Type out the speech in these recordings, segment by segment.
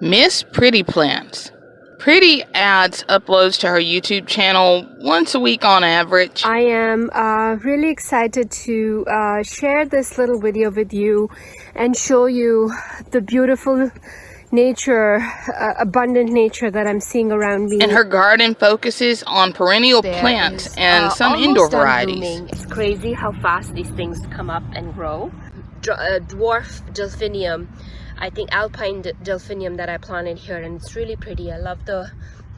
Miss Pretty Plants. Pretty adds uploads to her YouTube channel once a week on average. I am uh, really excited to uh, share this little video with you and show you the beautiful nature, uh, abundant nature that I'm seeing around me. And her garden focuses on perennial there plants is, and uh, some indoor varieties. It's crazy how fast these things come up and grow. Uh, dwarf delphinium I think alpine delphinium that I planted here and it's really pretty. I love the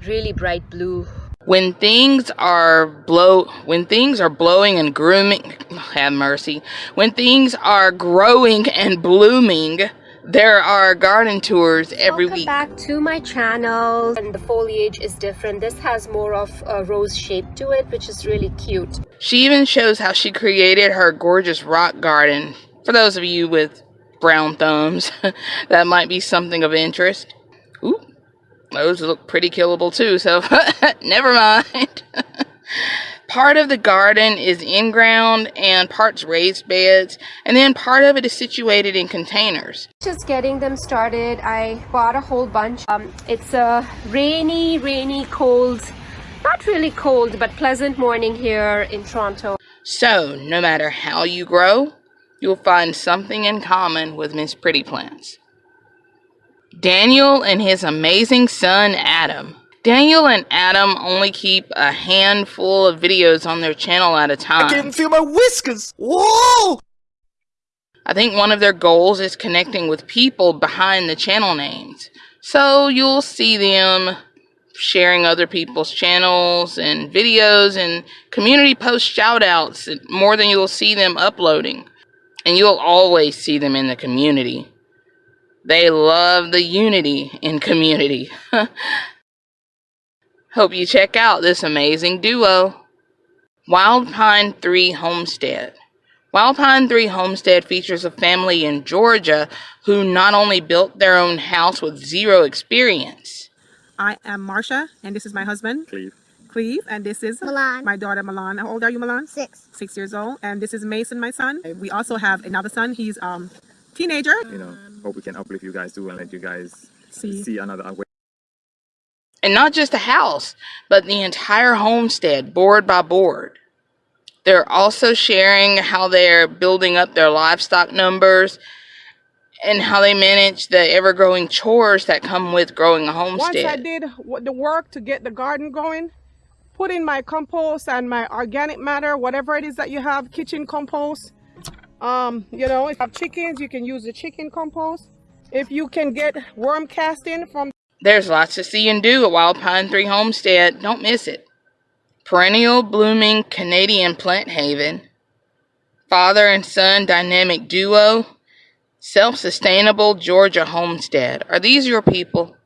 really bright blue. When things are blow when things are blowing and grooming have mercy. When things are growing and blooming, there are garden tours every Welcome week. back to my channel and the foliage is different. This has more of a rose shape to it which is really cute. She even shows how she created her gorgeous rock garden. For those of you with brown thumbs. that might be something of interest. Ooh, those look pretty killable too, so never mind. part of the garden is in ground and parts raised beds, and then part of it is situated in containers. Just getting them started, I bought a whole bunch. Um, it's a rainy, rainy, cold, not really cold, but pleasant morning here in Toronto. So, no matter how you grow, you'll find something in common with Miss Pretty Plants. Daniel and his amazing son Adam. Daniel and Adam only keep a handful of videos on their channel at a time. I can feel my whiskers! Whoa! I think one of their goals is connecting with people behind the channel names. So you'll see them sharing other people's channels and videos and community post shoutouts more than you'll see them uploading and you'll always see them in the community. They love the unity in community. Hope you check out this amazing duo. Wild Pine 3 Homestead. Wild Pine 3 Homestead features a family in Georgia who not only built their own house with zero experience. I am Marsha, and this is my husband, Cleve. Cleve, and this is Milan. my daughter Milan. How old are you, Milan? Six. Six years old. And this is Mason, my son. We also have another son. He's um teenager. You know, hope we can uplift you guys too and let you guys see, see another way. And not just the house, but the entire homestead, board by board. They're also sharing how they're building up their livestock numbers and how they manage the ever growing chores that come with growing a homestead. Once I did the work to get the garden going, put in my compost and my organic matter, whatever it is that you have, kitchen compost. Um, you know, if you have chickens, you can use the chicken compost. If you can get worm casting from... There's lots to see and do at Wild Pine 3 Homestead. Don't miss it. Perennial blooming Canadian plant haven. Father and son dynamic duo. Self-sustainable Georgia homestead. Are these your people?